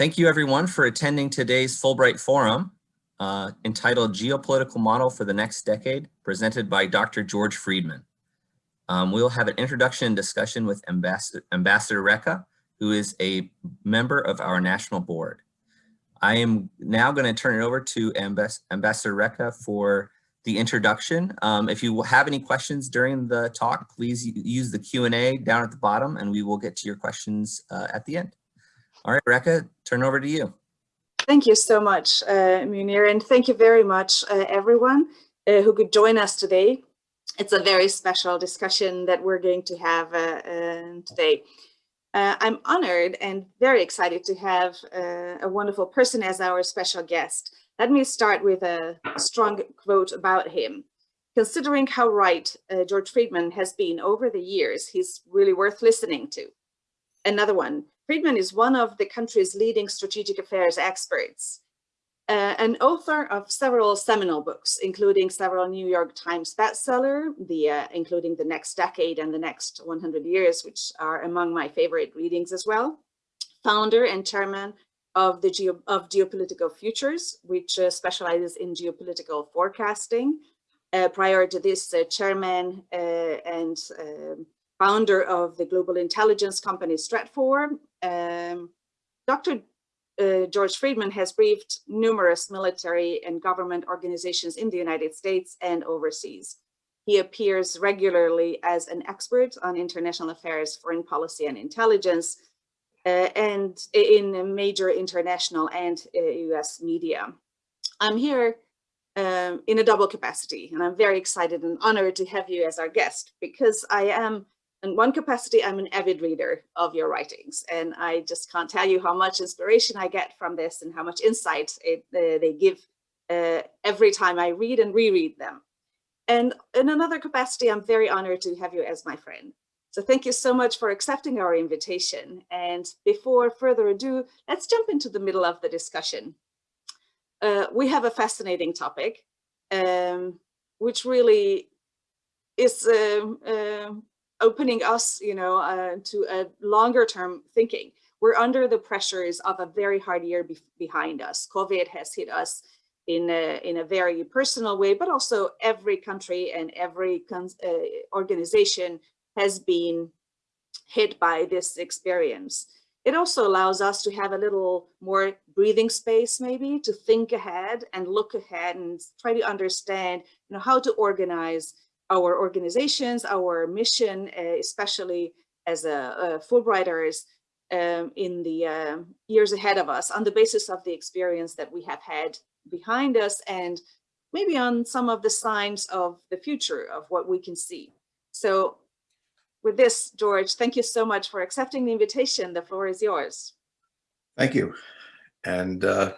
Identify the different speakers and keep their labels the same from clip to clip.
Speaker 1: Thank you everyone for attending today's Fulbright Forum uh, entitled Geopolitical Model for the Next Decade, presented by Dr. George Friedman. Um, we'll have an introduction and discussion with Ambassador, Ambassador Recca, who is a member of our national board. I am now going to turn it over to Ambas Ambassador Recca for the introduction. Um, if you have any questions during the talk, please use the Q&A down at the bottom and we will get to your questions uh, at the end. All right, Rekha, turn over to you.
Speaker 2: Thank you so much, uh, Munir, and thank you very much, uh, everyone uh, who could join us today. It's a very special discussion that we're going to have uh, uh, today. Uh, I'm honored and very excited to have a wonderful person as our special guest. Let me start with a strong quote about him. Considering how right George Friedman has been over the years, he's really worth listening to. Another one, Friedman is one of the country's leading strategic affairs experts, uh, an author of several seminal books, including several New York Times bestseller, the, uh, including The Next Decade and The Next 100 Years, which are among my favorite readings as well. Founder and chairman of the Geo of Geopolitical Futures, which uh, specializes in geopolitical forecasting. Uh, prior to this, uh, chairman uh, and um, founder of the global intelligence company Stratfor. Um, Dr. Uh, George Friedman has briefed numerous military and government organizations in the United States and overseas. He appears regularly as an expert on international affairs, foreign policy and intelligence, uh, and in major international and uh, US media. I'm here um, in a double capacity, and I'm very excited and honored to have you as our guest because I am in one capacity, I'm an avid reader of your writings, and I just can't tell you how much inspiration I get from this and how much insight it, uh, they give uh, every time I read and reread them. And in another capacity, I'm very honored to have you as my friend. So thank you so much for accepting our invitation. And before further ado, let's jump into the middle of the discussion. Uh, we have a fascinating topic, um, which really is uh, opening us, you know, uh, to a longer term thinking. We're under the pressures of a very hard year be behind us. COVID has hit us in a, in a very personal way, but also every country and every uh, organization has been hit by this experience. It also allows us to have a little more breathing space, maybe to think ahead and look ahead and try to understand you know, how to organize our organizations, our mission, uh, especially as a, Fulbrighters um, in the uh, years ahead of us on the basis of the experience that we have had behind us and maybe on some of the signs of the future of what we can see. So with this, George, thank you so much for accepting the invitation. The floor is yours.
Speaker 3: Thank you. And uh,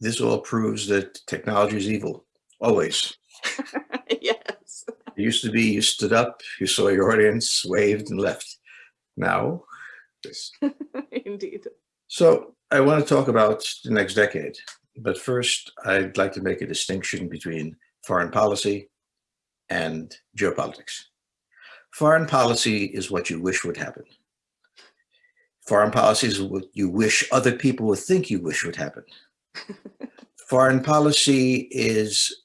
Speaker 3: this all proves that technology is evil, always. It used to be you stood up, you saw your audience, waved and left. Now,
Speaker 2: Indeed.
Speaker 3: So I want to talk about the next decade. But first, I'd like to make a distinction between foreign policy and geopolitics. Foreign policy is what you wish would happen. Foreign policy is what you wish other people would think you wish would happen. Foreign policy is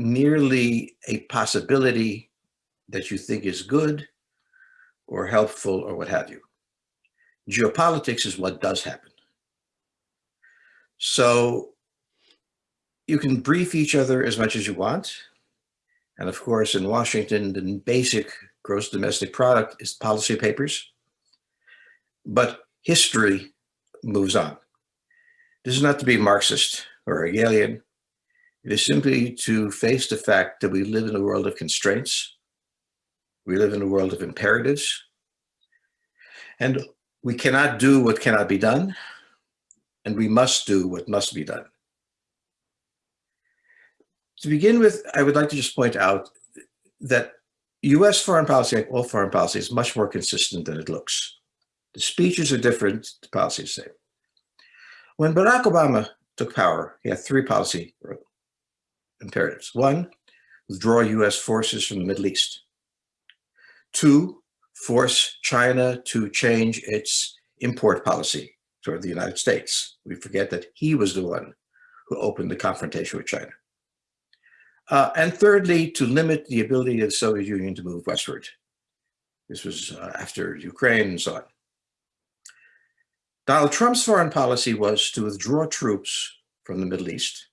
Speaker 3: merely a possibility that you think is good or helpful or what have you. Geopolitics is what does happen. So you can brief each other as much as you want. And of course, in Washington, the basic gross domestic product is policy papers. But history moves on. This is not to be Marxist or Hegelian. It is simply to face the fact that we live in a world of constraints. We live in a world of imperatives. And we cannot do what cannot be done. And we must do what must be done. To begin with, I would like to just point out that US foreign policy, like all foreign policy, is much more consistent than it looks. The speeches are different, the policy is the same. When Barack Obama took power, he had three policy imperatives. One, withdraw US forces from the Middle East. Two, force China to change its import policy toward the United States. We forget that he was the one who opened the confrontation with China. Uh, and thirdly, to limit the ability of the Soviet Union to move westward. This was uh, after Ukraine and so on. Donald Trump's foreign policy was to withdraw troops from the Middle East,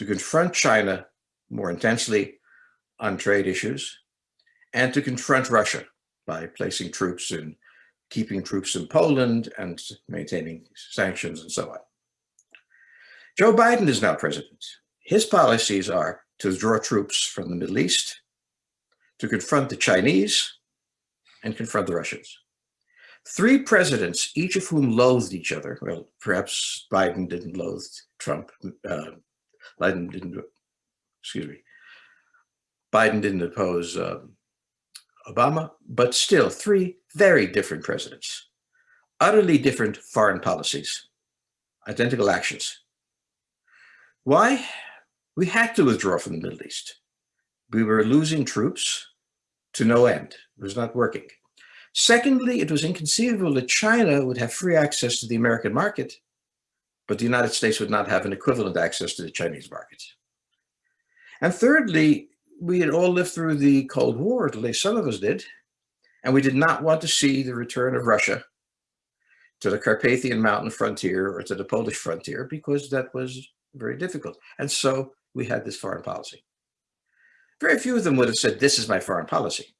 Speaker 3: to confront China more intensely on trade issues, and to confront Russia by placing troops in, keeping troops in Poland and maintaining sanctions and so on. Joe Biden is now president. His policies are to withdraw troops from the Middle East, to confront the Chinese, and confront the Russians. Three presidents, each of whom loathed each other. Well, perhaps Biden didn't loathe Trump. Uh, Biden didn't, excuse me. Biden didn't oppose uh, Obama, but still three very different presidents, utterly different foreign policies, identical actions. Why? We had to withdraw from the Middle East. We were losing troops to no end. It was not working. Secondly, it was inconceivable that China would have free access to the American market, but the United States would not have an equivalent access to the Chinese market. And thirdly, we had all lived through the Cold War, at least some of us did, and we did not want to see the return of Russia to the Carpathian mountain frontier or to the Polish frontier because that was very difficult. And so we had this foreign policy. Very few of them would have said, this is my foreign policy.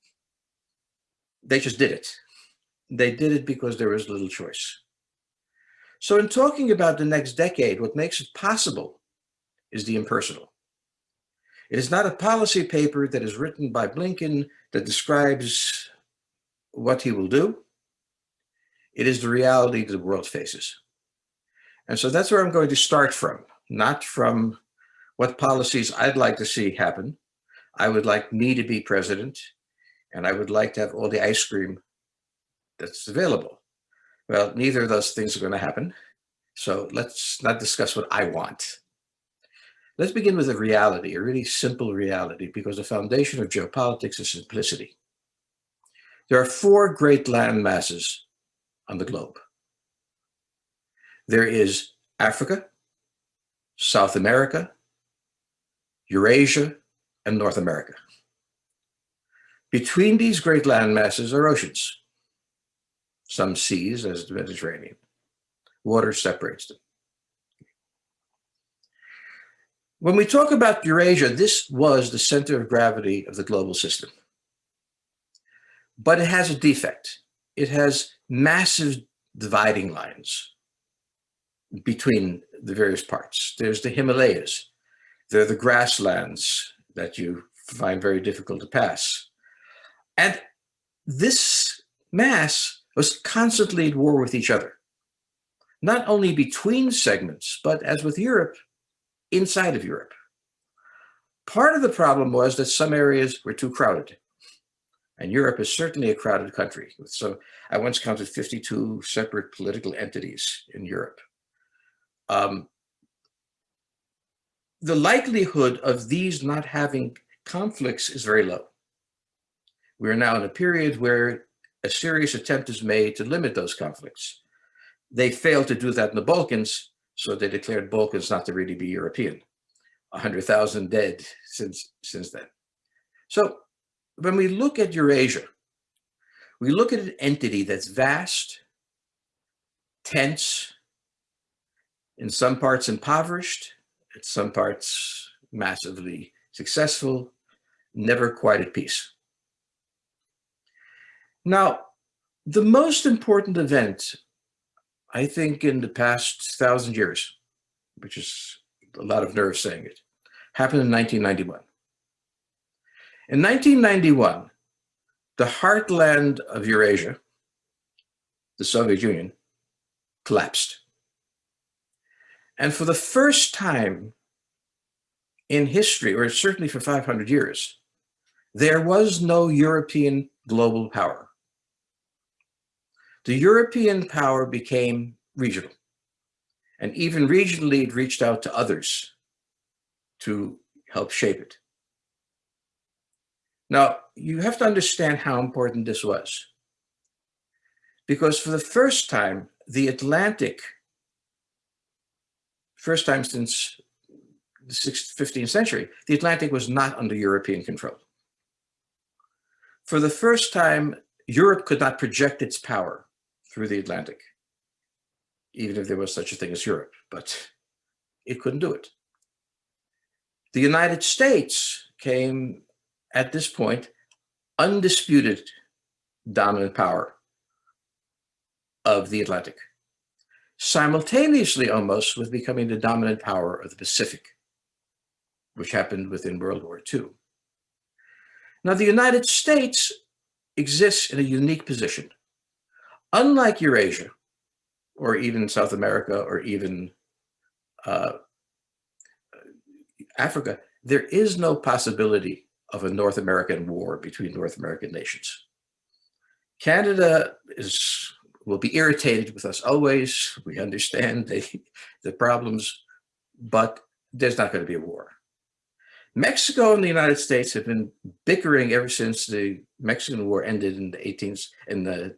Speaker 3: They just did it. They did it because there was little choice. So in talking about the next decade, what makes it possible is the impersonal. It is not a policy paper that is written by Blinken that describes what he will do. It is the reality that the world faces. And so that's where I'm going to start from, not from what policies I'd like to see happen. I would like me to be president, and I would like to have all the ice cream that's available. Well, neither of those things are going to happen. So let's not discuss what I want. Let's begin with a reality, a really simple reality, because the foundation of geopolitics is simplicity. There are four great land masses on the globe. There is Africa, South America, Eurasia, and North America. Between these great land masses are oceans, some seas as the Mediterranean. Water separates them. When we talk about Eurasia, this was the center of gravity of the global system. But it has a defect. It has massive dividing lines between the various parts. There's the Himalayas. There are the grasslands that you find very difficult to pass. And this mass was constantly at war with each other, not only between segments, but as with Europe, inside of Europe. Part of the problem was that some areas were too crowded. And Europe is certainly a crowded country. So I once counted 52 separate political entities in Europe. Um, the likelihood of these not having conflicts is very low. We are now in a period where a serious attempt is made to limit those conflicts. They failed to do that in the Balkans, so they declared Balkans not to really be European. 100,000 dead since, since then. So when we look at Eurasia, we look at an entity that's vast, tense, in some parts impoverished, in some parts massively successful, never quite at peace. Now, the most important event, I think, in the past thousand years, which is a lot of nerve saying it, happened in 1991. In 1991, the heartland of Eurasia, the Soviet Union, collapsed. And for the first time in history, or certainly for 500 years, there was no European global power the European power became regional. And even regionally, it reached out to others to help shape it. Now, you have to understand how important this was. Because for the first time, the Atlantic, first time since the 15th century, the Atlantic was not under European control. For the first time, Europe could not project its power through the Atlantic, even if there was such a thing as Europe, but it couldn't do it. The United States came at this point undisputed dominant power of the Atlantic, simultaneously almost with becoming the dominant power of the Pacific, which happened within World War II. Now, the United States exists in a unique position. Unlike Eurasia, or even South America, or even uh, Africa, there is no possibility of a North American war between North American nations. Canada is will be irritated with us always. We understand the, the problems, but there's not going to be a war. Mexico and the United States have been bickering ever since the Mexican War ended in the 18th in the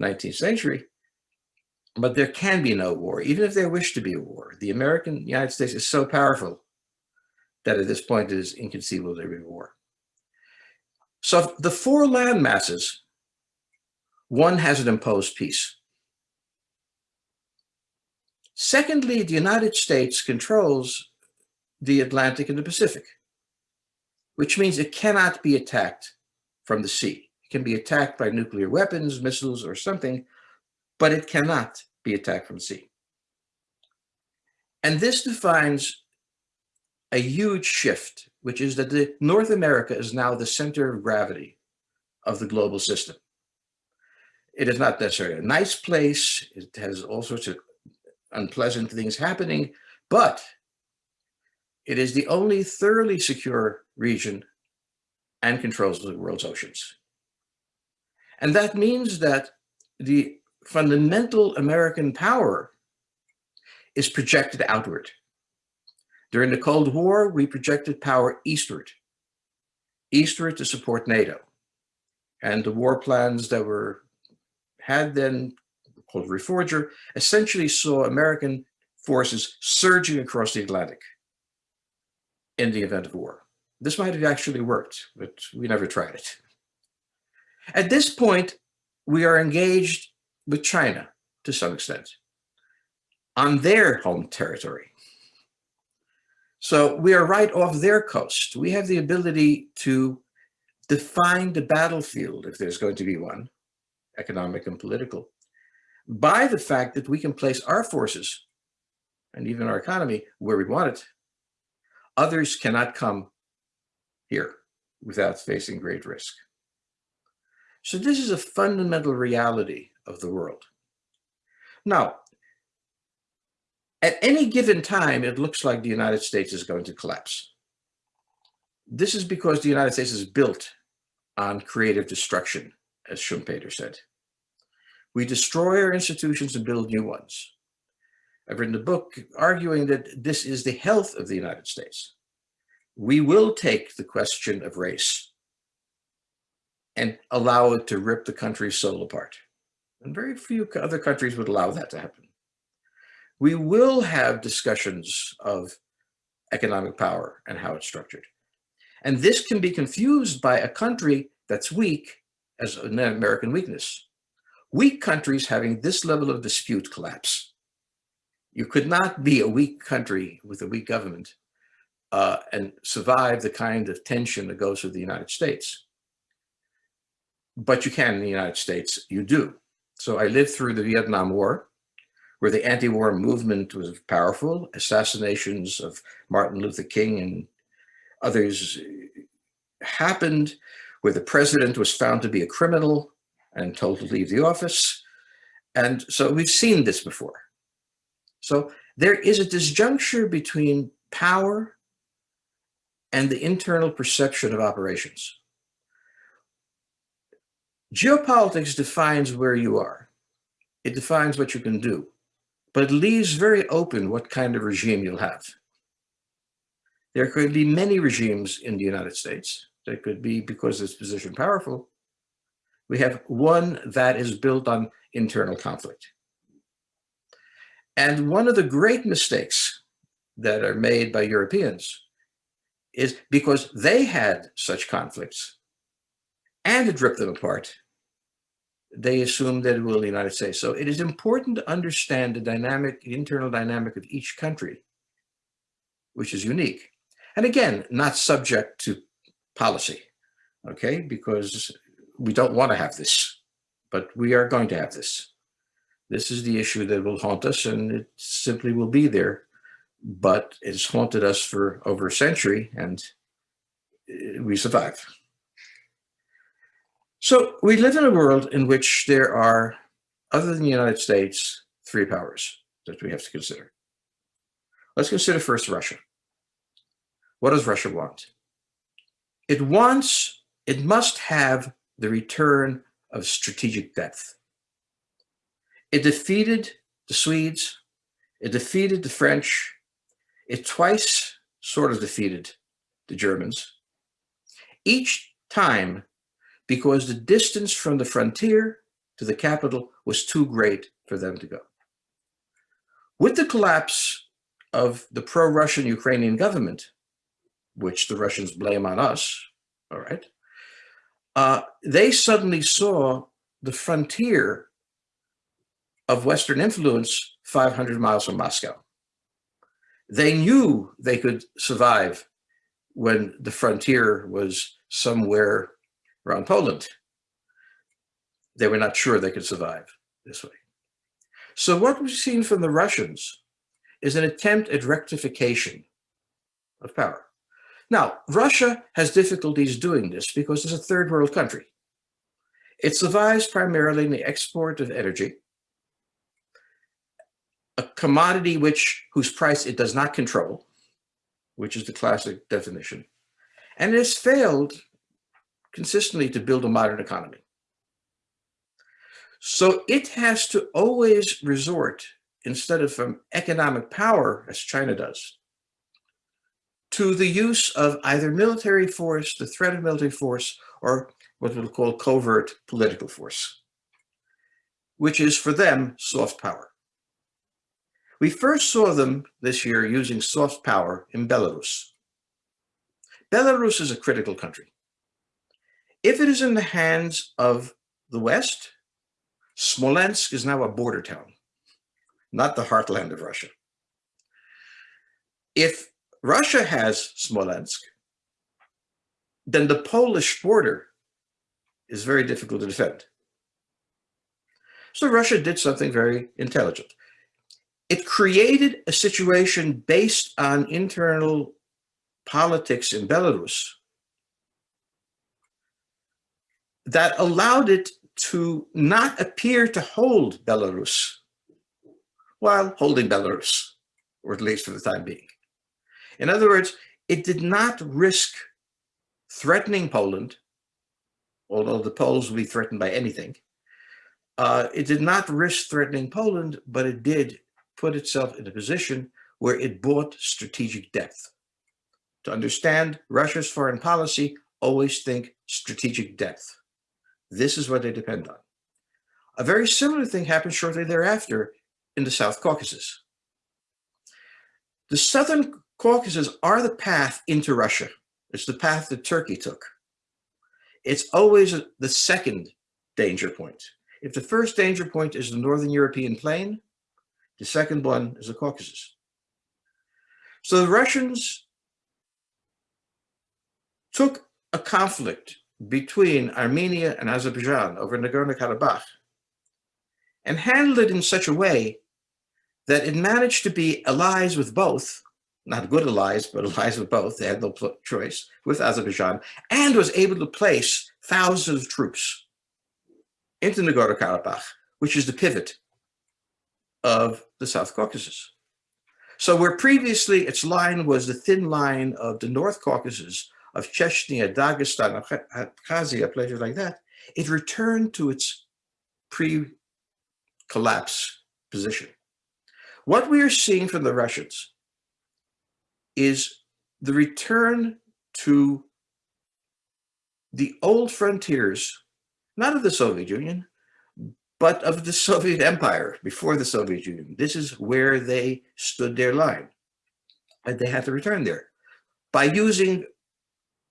Speaker 3: 19th century. But there can be no war, even if there wish to be a war. The American United States is so powerful that at this point it is inconceivable there be war. So the four land masses, one has an imposed peace. Secondly, the United States controls the Atlantic and the Pacific, which means it cannot be attacked from the sea. Can be attacked by nuclear weapons, missiles, or something, but it cannot be attacked from sea. And this defines a huge shift, which is that the North America is now the center of gravity of the global system. It is not necessarily a nice place. It has all sorts of unpleasant things happening, but it is the only thoroughly secure region and controls the world's oceans. And that means that the fundamental American power is projected outward. During the Cold War, we projected power eastward, eastward to support NATO. And the war plans that were had then called Reforger essentially saw American forces surging across the Atlantic in the event of war. This might have actually worked, but we never tried it. At this point, we are engaged with China to some extent on their home territory. So we are right off their coast. We have the ability to define the battlefield, if there's going to be one, economic and political, by the fact that we can place our forces and even our economy where we want it. Others cannot come here without facing great risk. So this is a fundamental reality of the world. Now, at any given time, it looks like the United States is going to collapse. This is because the United States is built on creative destruction, as Schumpeter said. We destroy our institutions and build new ones. I've written a book arguing that this is the health of the United States. We will take the question of race and allow it to rip the country's soul apart. And very few other countries would allow that to happen. We will have discussions of economic power and how it's structured. And this can be confused by a country that's weak as an American weakness. Weak countries having this level of dispute collapse. You could not be a weak country with a weak government uh, and survive the kind of tension that goes with the United States. But you can in the United States, you do. So I lived through the Vietnam War, where the anti-war movement was powerful, assassinations of Martin Luther King and others happened, where the president was found to be a criminal and told to leave the office. And so we've seen this before. So there is a disjuncture between power and the internal perception of operations. Geopolitics defines where you are. It defines what you can do, but it leaves very open what kind of regime you'll have. There could be many regimes in the United States. There could be, because it's position powerful, we have one that is built on internal conflict. And one of the great mistakes that are made by Europeans is because they had such conflicts and it ripped them apart, they assumed that it will the United States. So it is important to understand the dynamic, the internal dynamic of each country, which is unique. And again, not subject to policy, okay? Because we don't want to have this, but we are going to have this. This is the issue that will haunt us and it simply will be there, but it's haunted us for over a century and uh, we survive. So we live in a world in which there are, other than the United States, three powers that we have to consider. Let's consider first Russia. What does Russia want? It wants, it must have the return of strategic depth. It defeated the Swedes, it defeated the French, it twice sort of defeated the Germans. Each time because the distance from the frontier to the capital was too great for them to go. With the collapse of the pro-Russian Ukrainian government, which the Russians blame on us, all right, uh, they suddenly saw the frontier of Western influence 500 miles from Moscow. They knew they could survive when the frontier was somewhere around Poland. They were not sure they could survive this way. So what we've seen from the Russians is an attempt at rectification of power. Now, Russia has difficulties doing this because it's a third world country. It survives primarily in the export of energy, a commodity which whose price it does not control, which is the classic definition, and it has failed consistently to build a modern economy. So it has to always resort, instead of from economic power, as China does, to the use of either military force, the threat of military force, or what we'll call covert political force, which is for them soft power. We first saw them this year using soft power in Belarus. Belarus is a critical country. If it is in the hands of the West, Smolensk is now a border town, not the heartland of Russia. If Russia has Smolensk, then the Polish border is very difficult to defend. So Russia did something very intelligent. It created a situation based on internal politics in Belarus that allowed it to not appear to hold Belarus while holding Belarus, or at least for the time being. In other words, it did not risk threatening Poland, although the Poles will be threatened by anything. Uh, it did not risk threatening Poland, but it did put itself in a position where it bought strategic depth. To understand Russia's foreign policy, always think strategic depth. This is what they depend on. A very similar thing happened shortly thereafter in the South Caucasus. The Southern Caucasus are the path into Russia. It's the path that Turkey took. It's always the second danger point. If the first danger point is the Northern European plain, the second one is the Caucasus. So the Russians took a conflict between Armenia and Azerbaijan over Nagorno-Karabakh and handled it in such a way that it managed to be allies with both, not good allies, but allies with both, they had no choice, with Azerbaijan, and was able to place thousands of troops into Nagorno-Karabakh, which is the pivot of the South Caucasus. So where previously its line was the thin line of the North Caucasus of Chechnya, Dagestan, Abkhazia, places like that, it returned to its pre-collapse position. What we are seeing from the Russians is the return to the old frontiers, not of the Soviet Union, but of the Soviet Empire before the Soviet Union. This is where they stood their line. And they had to return there by using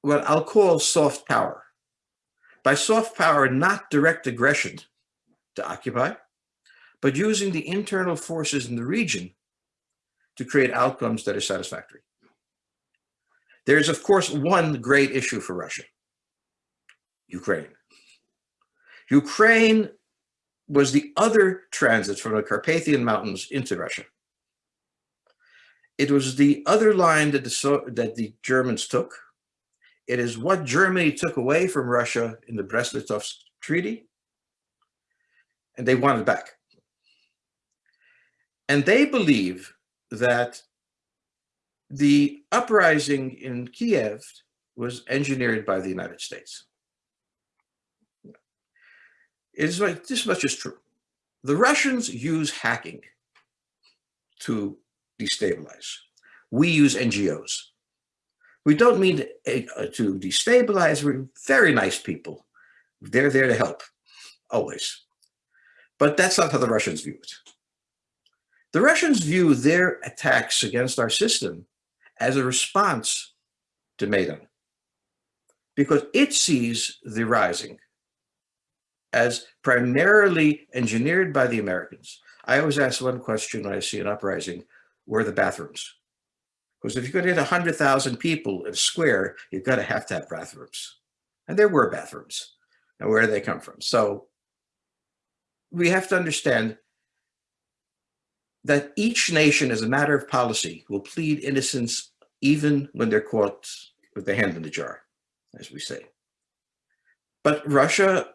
Speaker 3: what I'll call soft power. By soft power, not direct aggression to occupy, but using the internal forces in the region to create outcomes that are satisfactory. There's, of course, one great issue for Russia, Ukraine. Ukraine was the other transit from the Carpathian Mountains into Russia. It was the other line that the, that the Germans took. It is what Germany took away from Russia in the Brest-Litovsk Treaty, and they want it back. And they believe that the uprising in Kiev was engineered by the United States. It is like this much is true. The Russians use hacking to destabilize. We use NGOs. We don't mean to, uh, to destabilize. We're very nice people. They're there to help, always. But that's not how the Russians view it. The Russians view their attacks against our system as a response to Maidan because it sees the rising as primarily engineered by the Americans. I always ask one question when I see an uprising, where are the bathrooms? Because if you're going to hit 100,000 people in a square, you've got to have to have bathrooms. And there were bathrooms. And where do they come from? So we have to understand that each nation, as a matter of policy, will plead innocence even when they're caught with their hand in the jar, as we say. But Russia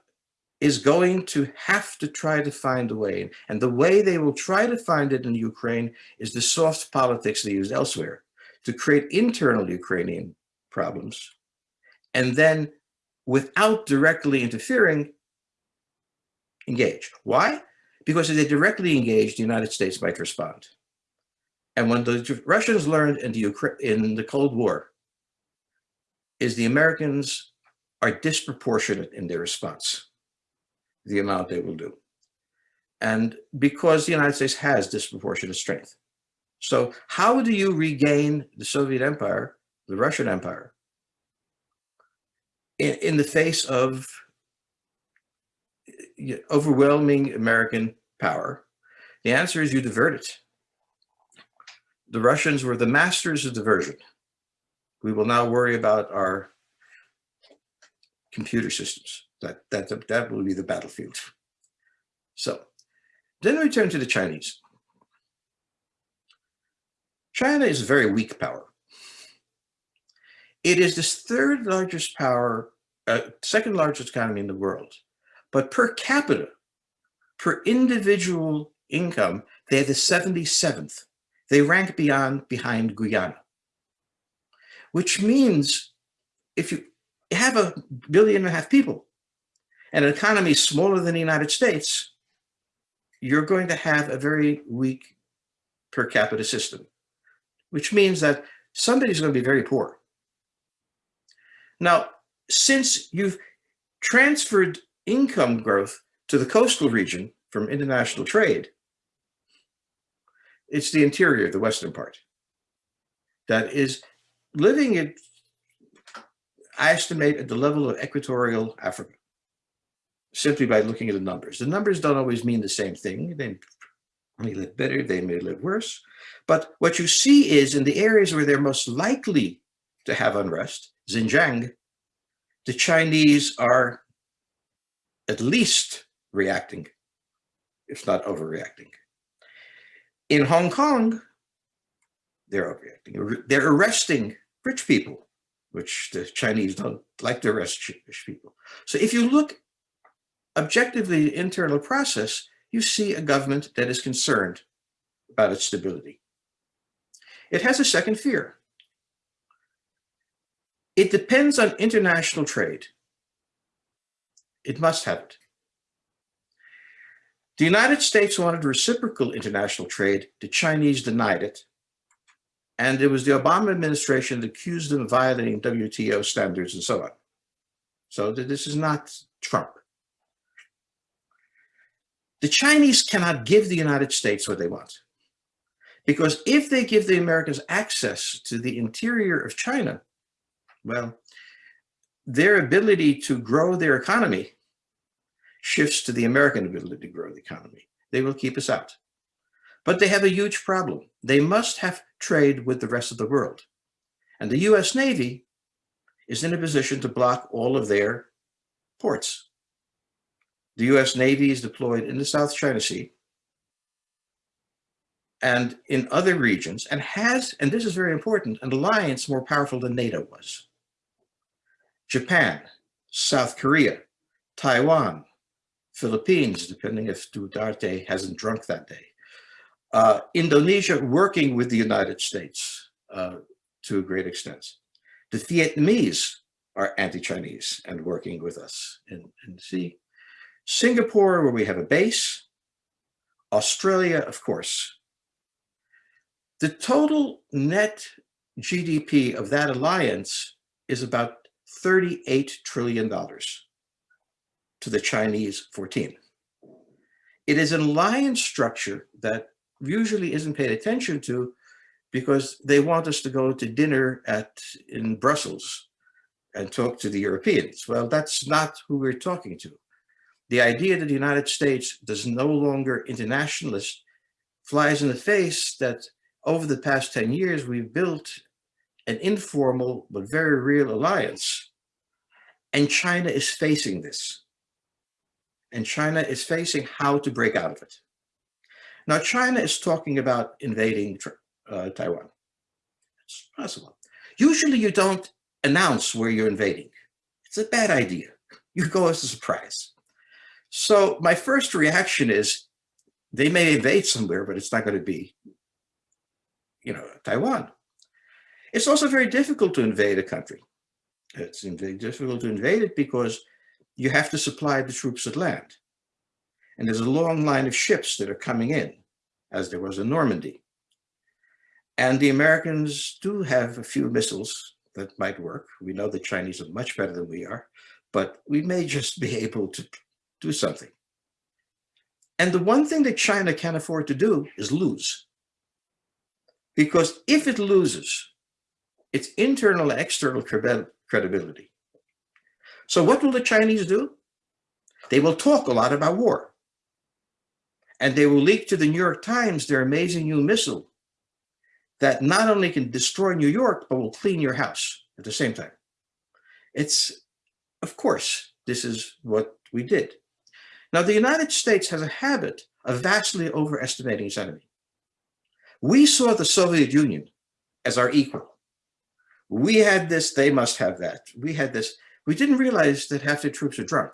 Speaker 3: is going to have to try to find a way. And the way they will try to find it in Ukraine is the soft politics they use elsewhere to create internal Ukrainian problems. And then without directly interfering, engage. Why? Because if they directly engage, the United States might respond. And when the Russians learned in the, Ukraine, in the Cold War, is the Americans are disproportionate in their response the amount they will do. And because the United States has disproportionate strength. So how do you regain the Soviet Empire, the Russian Empire, in, in the face of overwhelming American power? The answer is you divert it. The Russians were the masters of diversion. We will now worry about our computer systems. That, that, that will be the battlefield. So then we turn to the Chinese. China is a very weak power. It is the third largest power, uh, second largest economy in the world. But per capita, per individual income, they're the 77th. They rank beyond behind Guyana, which means if you have a billion and a half people, and an economy smaller than the United States, you're going to have a very weak per capita system, which means that somebody's going to be very poor. Now, since you've transferred income growth to the coastal region from international trade, it's the interior, the western part, that is living at, I estimate, at the level of equatorial Africa simply by looking at the numbers. The numbers don't always mean the same thing. They may live better, they may live worse. But what you see is in the areas where they're most likely to have unrest, Xinjiang, the Chinese are at least reacting, if not overreacting. In Hong Kong, they're overreacting. They're arresting rich people, which the Chinese don't like to arrest rich people. So if you look objectively internal process, you see a government that is concerned about its stability. It has a second fear. It depends on international trade. It must have it. The United States wanted reciprocal international trade. The Chinese denied it. And it was the Obama administration that accused them of violating WTO standards and so on. So this is not Trump. The Chinese cannot give the United States what they want. Because if they give the Americans access to the interior of China, well, their ability to grow their economy shifts to the American ability to grow the economy. They will keep us out. But they have a huge problem. They must have trade with the rest of the world. And the US Navy is in a position to block all of their ports. The US Navy is deployed in the South China Sea and in other regions and has, and this is very important, an alliance more powerful than NATO was. Japan, South Korea, Taiwan, Philippines, depending if Duterte hasn't drunk that day, uh, Indonesia working with the United States uh, to a great extent. The Vietnamese are anti-Chinese and working with us. And, and see, Singapore, where we have a base, Australia, of course. The total net GDP of that alliance is about $38 trillion to the Chinese 14. It is an alliance structure that usually isn't paid attention to because they want us to go to dinner at in Brussels and talk to the Europeans. Well, that's not who we're talking to. The idea that the United States does no longer internationalist flies in the face that over the past 10 years, we've built an informal but very real alliance. And China is facing this. And China is facing how to break out of it. Now, China is talking about invading uh, Taiwan. It's possible. Usually you don't announce where you're invading. It's a bad idea. You go as a surprise. So my first reaction is they may invade somewhere, but it's not going to be, you know, Taiwan. It's also very difficult to invade a country. It's very difficult to invade it because you have to supply the troops at land. And there's a long line of ships that are coming in, as there was in Normandy. And the Americans do have a few missiles that might work. We know the Chinese are much better than we are, but we may just be able to do something. And the one thing that China can't afford to do is lose. Because if it loses, its internal and external credibility. So what will the Chinese do? They will talk a lot about war. And they will leak to the New York Times their amazing new missile that not only can destroy New York, but will clean your house at the same time. It's, of course, this is what we did. Now, the United States has a habit of vastly overestimating its enemy. We saw the Soviet Union as our equal. We had this, they must have that. We had this. We didn't realize that half the troops are drunk,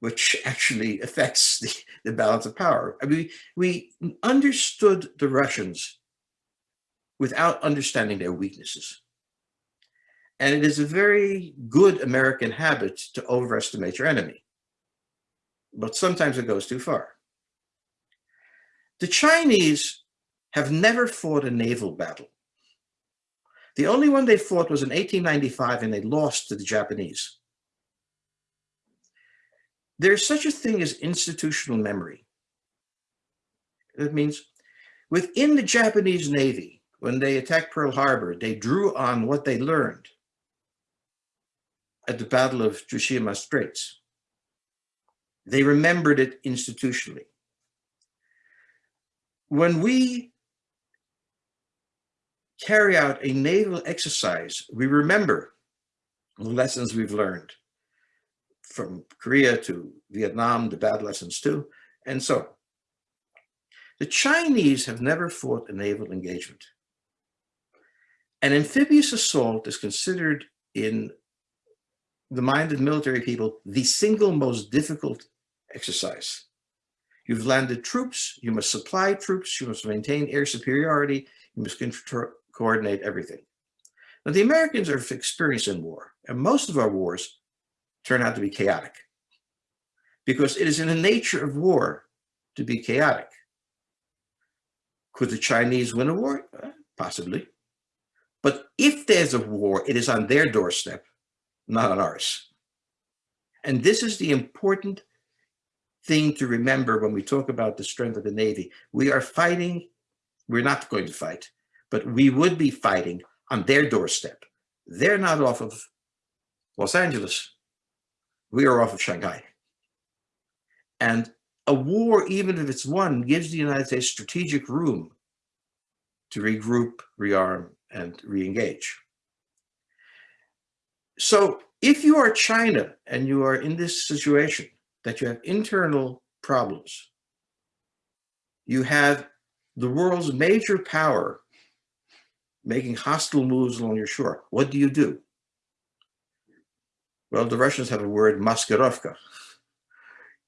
Speaker 3: which actually affects the, the balance of power. I mean, we understood the Russians without understanding their weaknesses. And it is a very good American habit to overestimate your enemy. But sometimes it goes too far. The Chinese have never fought a naval battle. The only one they fought was in 1895 and they lost to the Japanese. There's such a thing as institutional memory. That means within the Japanese Navy, when they attacked Pearl Harbor, they drew on what they learned at the Battle of Tsushima Straits. They remembered it institutionally. When we carry out a naval exercise, we remember the lessons we've learned from Korea to Vietnam, the bad lessons too, and so. The Chinese have never fought a naval engagement. An amphibious assault is considered in the mind of military people the single most difficult exercise. You've landed troops, you must supply troops, you must maintain air superiority, you must coordinate everything. Now the Americans are experienced in war, and most of our wars turn out to be chaotic because it is in the nature of war to be chaotic. Could the Chinese win a war? Uh, possibly. But if there's a war, it is on their doorstep, not on ours. And this is the important thing to remember when we talk about the strength of the Navy. We are fighting, we're not going to fight, but we would be fighting on their doorstep. They're not off of Los Angeles. We are off of Shanghai. And a war, even if it's won, gives the United States strategic room to regroup, rearm, and re-engage. So if you are China and you are in this situation that you have internal problems, you have the world's major power making hostile moves along your shore, what do you do? Well, the Russians have a word, maskirovka.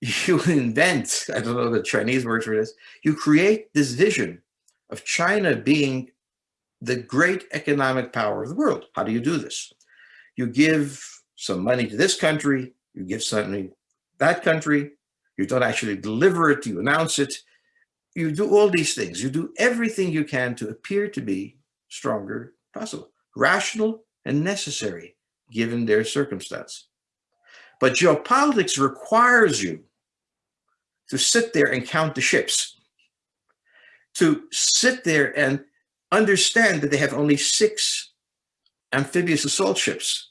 Speaker 3: You invent, I don't know the Chinese word for this, you create this vision of China being the great economic power of the world. How do you do this? You give some money to this country, you give something that country, you don't actually deliver it, you announce it, you do all these things. You do everything you can to appear to be stronger possible, rational and necessary given their circumstance. But geopolitics requires you to sit there and count the ships, to sit there and understand that they have only six amphibious assault ships.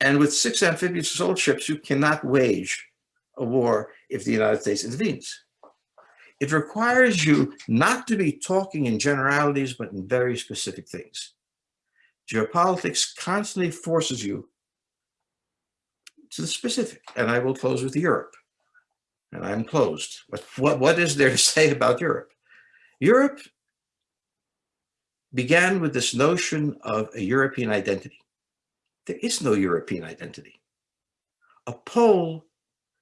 Speaker 3: And with six amphibious assault ships, you cannot wage a war if the United States intervenes. It requires you not to be talking in generalities, but in very specific things. Geopolitics constantly forces you to the specific, and I will close with Europe. And I'm closed. But what, what is there to say about Europe? Europe began with this notion of a European identity. There is no European identity. A Pole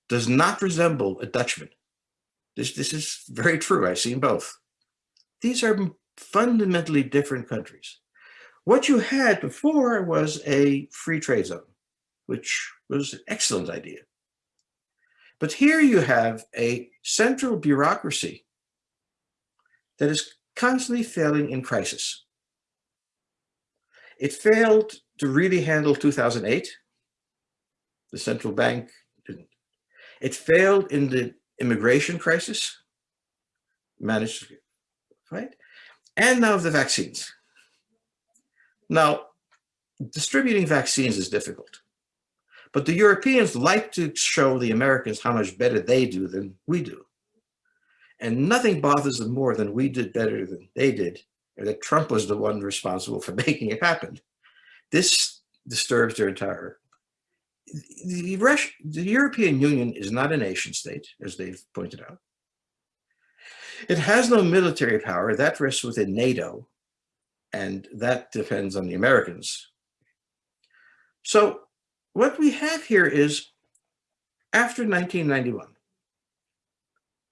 Speaker 3: does not resemble a Dutchman. This, this is very true. I've seen both. These are fundamentally different countries. What you had before was a free trade zone, which was an excellent idea. But here you have a central bureaucracy that is constantly failing in crisis. It failed to really handle 2008. The central bank didn't. It failed in the immigration crisis, managed, right? And now the vaccines. Now, distributing vaccines is difficult, but the Europeans like to show the Americans how much better they do than we do. And nothing bothers them more than we did better than they did, or that Trump was the one responsible for making it happen. This disturbs their entire the, the European Union is not a nation state, as they've pointed out. It has no military power. That rests within NATO, and that depends on the Americans. So what we have here is, after 1991,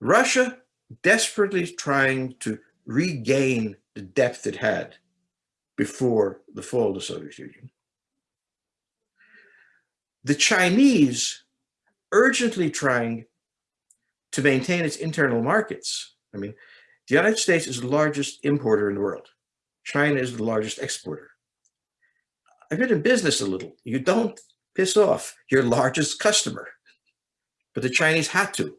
Speaker 3: Russia desperately trying to regain the depth it had before the fall of the Soviet Union. The Chinese urgently trying to maintain its internal markets. I mean, the United States is the largest importer in the world. China is the largest exporter. I've been in business a little. You don't piss off your largest customer, but the Chinese had to.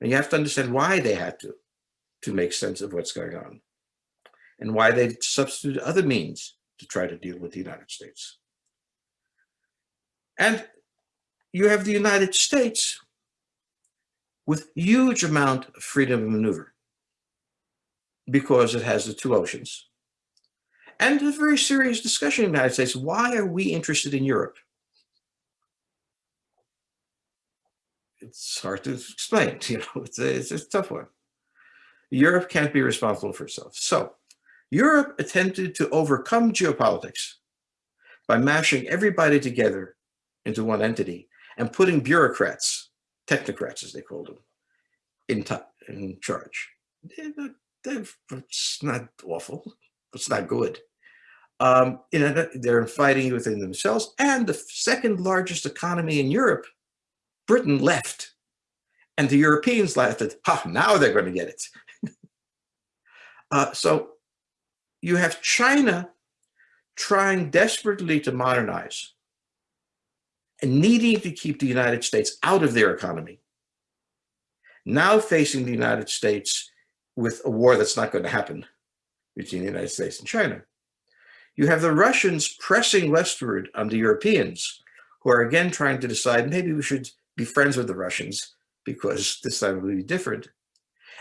Speaker 3: And you have to understand why they had to, to make sense of what's going on and why they substituted other means to try to deal with the United States. And you have the United States with huge amount of freedom of maneuver because it has the two oceans. And a very serious discussion in the United States, why are we interested in Europe? It's hard to explain, you know, it's a, it's a tough one. Europe can't be responsible for itself. So Europe attempted to overcome geopolitics by mashing everybody together into one entity and putting bureaucrats, technocrats as they called them, in, in charge. it's not awful, it's not good. Um, know, they're fighting within themselves. And the second largest economy in Europe, Britain left. And the Europeans laughed at, ha, now they're going to get it. uh, so you have China trying desperately to modernize and needing to keep the United States out of their economy now facing the United States with a war that's not going to happen between the United States and China. You have the Russians pressing westward on the Europeans, who are again trying to decide maybe we should be friends with the Russians because this time will be different.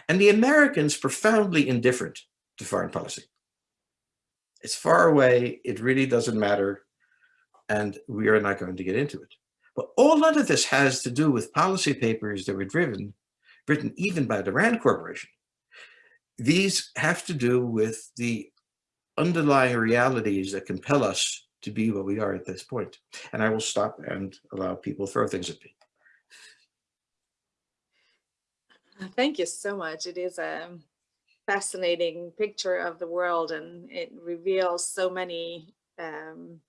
Speaker 3: And the Americans profoundly indifferent to foreign policy. It's far away, it really doesn't matter, and we are not going to get into it. But all of this has to do with policy papers that were driven, written even by the RAND Corporation. These have to do with the underlying realities that compel us to be what we are at this point. And I will stop and allow people throw things at me.
Speaker 2: Thank you so much. It is a fascinating picture of the world and it reveals so many um,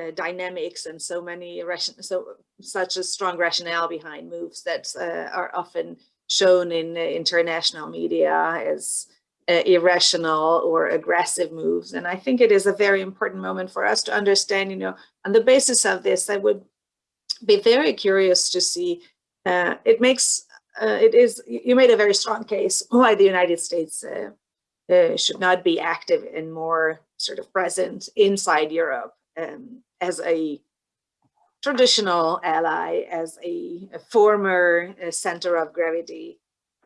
Speaker 2: uh, dynamics and so many ration so such a strong rationale behind moves that uh, are often shown in uh, international media as uh, irrational or aggressive moves. And I think it is a very important moment for us to understand, you know, on the basis of this, I would be very curious to see, uh, it makes, it is, you made a very strong case why the United States should not be active and more sort of present inside Europe um, as a traditional ally, as a, a former uh, center of gravity,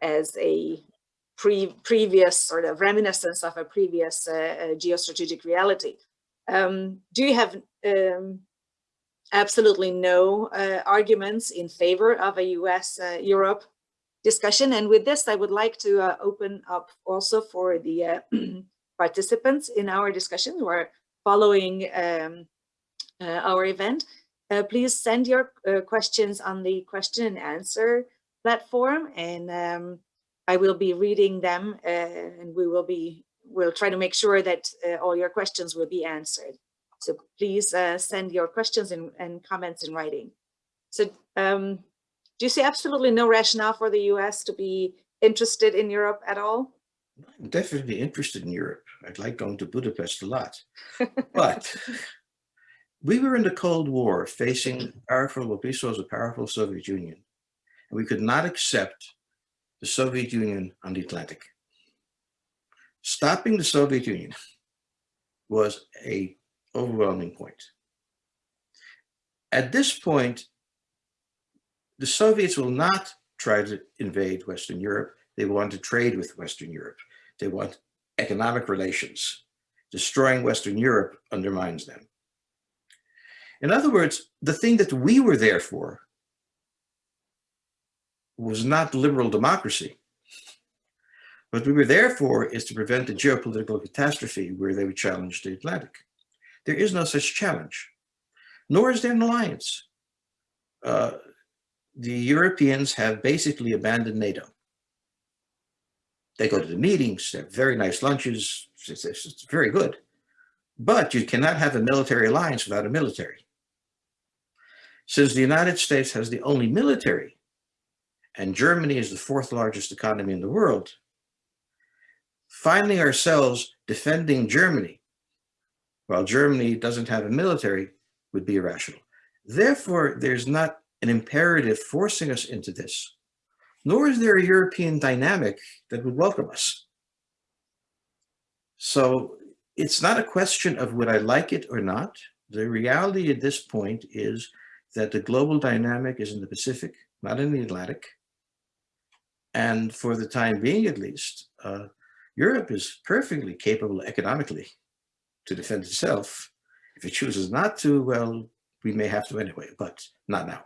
Speaker 2: as a pre previous sort of reminiscence of a previous uh, uh, geostrategic reality. Um, do you have um, absolutely no uh, arguments in favor of a US-Europe uh, discussion? And with this, I would like to uh, open up also for the participants in our discussion who are following um, our event. please send your questions on the question and answer platform and um, I will be reading them uh, and we will be, we'll try to make sure that uh, all your questions will be answered. So please uh, send your questions and, and, comments in writing. So um, do you see absolutely no rationale for the US to be interested in Europe at all?
Speaker 3: I'm definitely interested in Europe. I'd like going to Budapest a lot. but we were in the Cold War facing powerful, what we saw as a powerful Soviet Union. And we could not accept the Soviet Union on the Atlantic. Stopping the Soviet Union was a overwhelming point. At this point, the Soviets will not try to invade Western Europe. They want to trade with Western Europe. They want economic relations. Destroying Western Europe undermines them. In other words, the thing that we were there for was not liberal democracy. What we were there for is to prevent a geopolitical catastrophe where they would challenge the Atlantic. There is no such challenge, nor is there an alliance. Uh, the Europeans have basically abandoned NATO. They go to the meetings, they have very nice lunches, it's, it's, it's very good. But you cannot have a military alliance without a military. Since the United States has the only military and Germany is the fourth largest economy in the world, finding ourselves defending Germany while Germany doesn't have a military would be irrational. Therefore, there's not an imperative forcing us into this, nor is there a European dynamic that would welcome us. So it's not a question of would I like it or not. The reality at this point is that the global dynamic is in the Pacific, not in the Atlantic. And for the time being, at least, uh, Europe is perfectly capable economically to defend itself. If it chooses not to, well, we may have to anyway, but not now.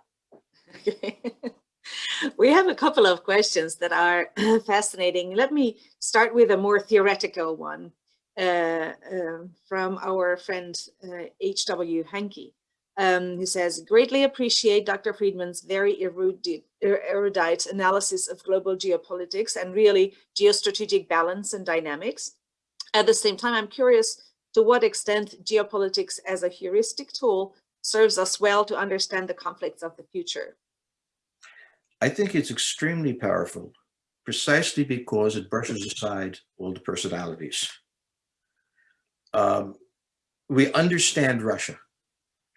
Speaker 2: Okay. we have a couple of questions that are fascinating. Let me start with a more theoretical one uh, uh, from our friend H.W. Uh, Hankey um, who says, greatly appreciate Dr. Friedman's very erudite, er, erudite analysis of global geopolitics and really geostrategic balance and dynamics. At the same time, I'm curious to what extent geopolitics as a heuristic tool serves us well to understand the conflicts of the future.
Speaker 3: I think it's extremely powerful precisely because it brushes aside all the personalities. Um, we understand Russia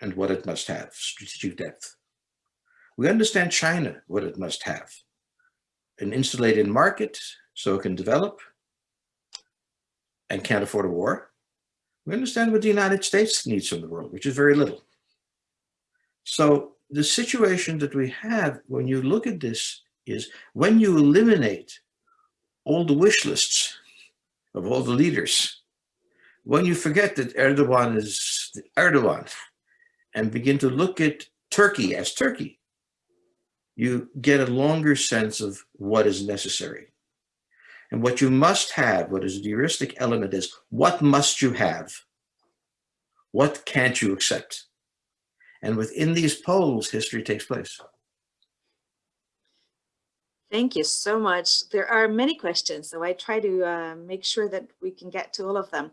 Speaker 3: and what it must have, strategic depth. We understand China, what it must have, an insulated market so it can develop and can't afford a war. We understand what the United States needs from the world, which is very little. So the situation that we have when you look at this is when you eliminate all the wish lists of all the leaders, when you forget that Erdogan is Erdogan and begin to look at Turkey as Turkey, you get a longer sense of what is necessary. And what you must have, what is the heuristic element is, what must you have? What can't you accept? And within these poles, history takes place.
Speaker 2: Thank you so much. There are many questions, so I try to uh, make sure that we can get to all of them.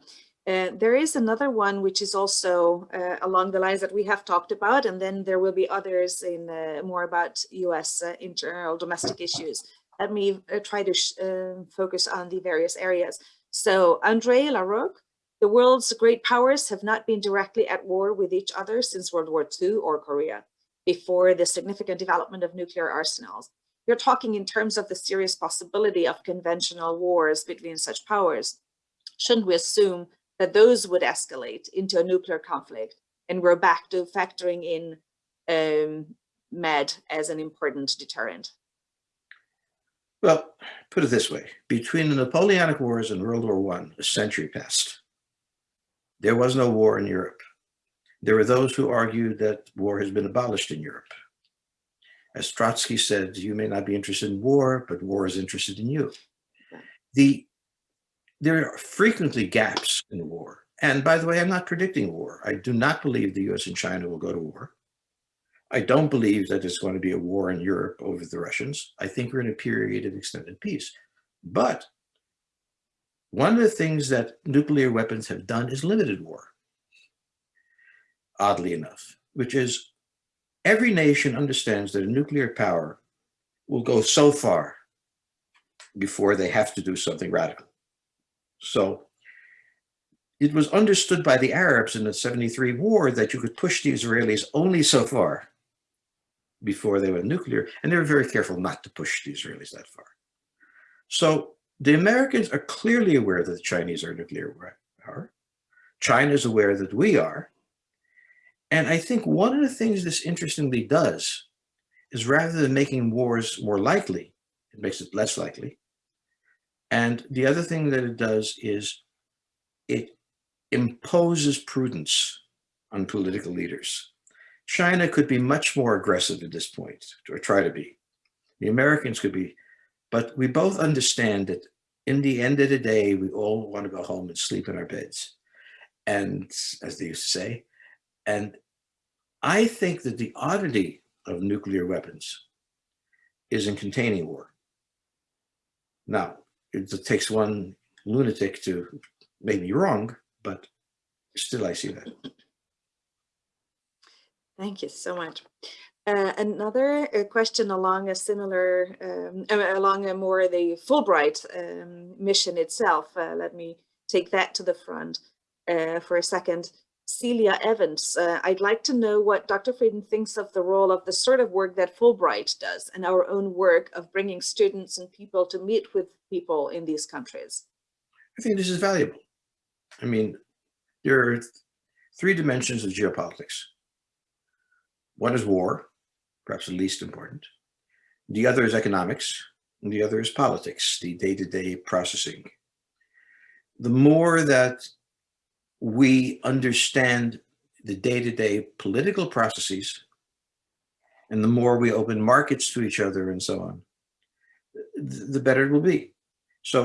Speaker 2: Uh, there is another one which is also uh, along the lines that we have talked about, and then there will be others in uh, more about US uh, internal domestic issues. Let me uh, try to uh, focus on the various areas. So Andre Larocque, the world's great powers have not been directly at war with each other since World War II or Korea, before the significant development of nuclear arsenals. You're talking in terms of the serious possibility of conventional wars between such powers. Shouldn't we assume that those would escalate into a nuclear conflict and we're back to factoring in um, MAD as an important deterrent?
Speaker 3: Well, put it this way, between the Napoleonic Wars and World War I, a century passed. There was no war in Europe. There are those who argue that war has been abolished in Europe. As Trotsky said, you may not be interested in war, but war is interested in you. The, there are frequently gaps in war. And by the way, I'm not predicting war. I do not believe the US and China will go to war. I don't believe that there's going to be a war in Europe over the Russians. I think we're in a period of extended peace. But one of the things that nuclear weapons have done is limited war, oddly enough, which is every nation understands that a nuclear power will go so far before they have to do something radical. So it was understood by the Arabs in the 73 war that you could push the Israelis only so far before they went nuclear, and they were very careful not to push the Israelis that far. So the Americans are clearly aware that the Chinese are nuclear power. China is aware that we are. And I think one of the things this interestingly does is rather than making wars more likely, it makes it less likely. And the other thing that it does is it imposes prudence on political leaders. China could be much more aggressive at this point, or try to be. The Americans could be, but we both understand that in the end of the day, we all want to go home and sleep in our beds. And as they used to say, and I think that the oddity of nuclear weapons is in containing war. Now, it takes one lunatic to make me wrong, but still I see that.
Speaker 2: Thank you so much. Uh, another uh, question along a similar, um, along a more the Fulbright um, mission itself. Uh, let me take that to the front uh, for a second. Celia Evans, uh, I'd like to know what Dr. Friedman thinks of the role of the sort of work that Fulbright does and our own work of bringing students and people to meet with people in these countries.
Speaker 3: I think this is valuable. I mean, there are three dimensions of geopolitics. One is war, perhaps the least important. The other is economics, and the other is politics, the day-to-day -day processing. The more that we understand the day-to-day -day political processes, and the more we open markets to each other and so on, the better it will be. So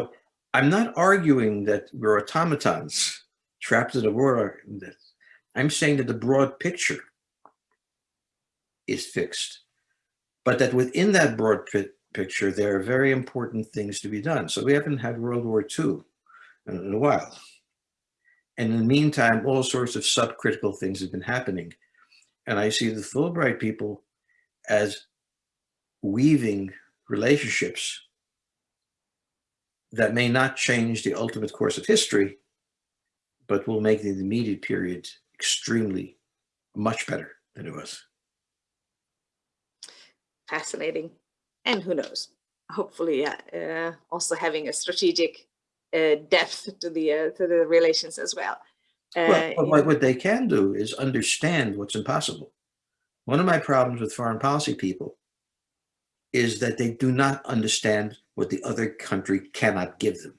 Speaker 3: I'm not arguing that we're automatons trapped in a world. I'm saying that the broad picture is fixed. But that within that broad picture, there are very important things to be done. So we haven't had World War II in, a while. And in the meantime, all sorts of subcritical things have been happening. And I see the Fulbright people as weaving relationships that may not change the ultimate course of history, but will make the immediate period extremely much better than it was
Speaker 2: fascinating. And who knows, hopefully uh, also having a strategic uh, depth to the uh, to the relations as well.
Speaker 3: Well,
Speaker 2: Uh,
Speaker 3: but what, what they can do is understand what's impossible. One of my problems with foreign policy people is that they do not understand what the other country cannot give them.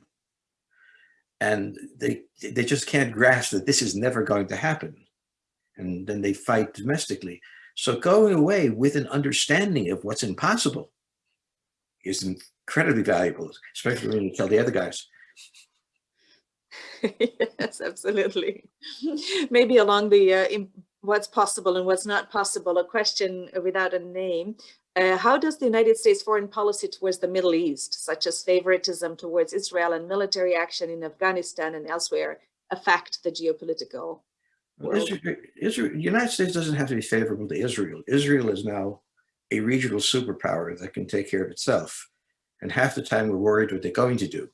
Speaker 3: And they, they just can't grasp that this is never going to happen. And then they fight domestically. So going away with an understanding of what's impossible is incredibly valuable, especially when you tell the other guys,
Speaker 2: yes, absolutely. Maybe along the uh, what's possible and what's not possible, a question without a name. Uh, how does the United States foreign policy towards the Middle East, such as favoritism towards Israel and military action in Afghanistan and elsewhere, affect the geopolitical
Speaker 3: Well. Israel, Israel, the United States doesn't have to be favorable to Israel. Israel is now a regional superpower that can take care of itself. And half the time we're worried what they're going to do.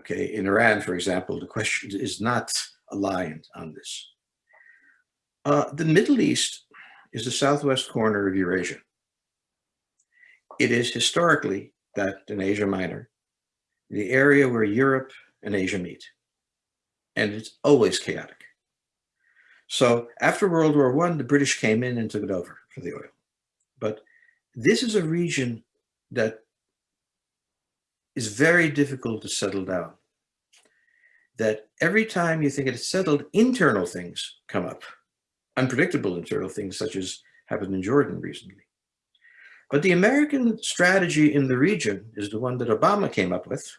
Speaker 3: Okay, in Iran, for example, the question is not aligned on this. Uh, the Middle East is the southwest corner of Eurasia. It is historically that in Asia Minor, the area where Europe and Asia meet. And it's always chaotic. So after World War One, the British came in and took it over for the oil. But this is a region that is very difficult to settle down. That every time you think it's settled, internal things come up, unpredictable internal things such as happened in Jordan recently. But the American strategy in the region is the one that Obama came up with.